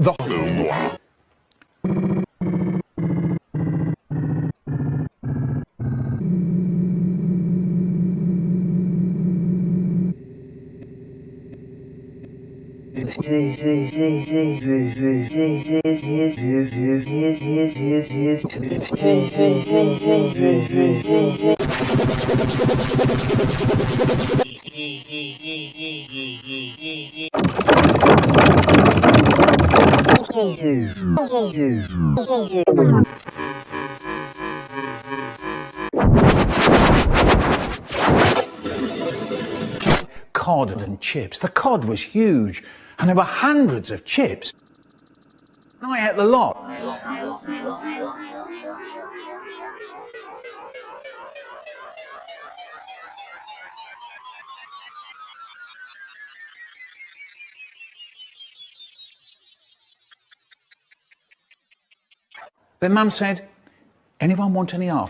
The cod and chips. The cod was huge, and there were hundreds of chips. And I ate the lot. Then Mum said, anyone want any after?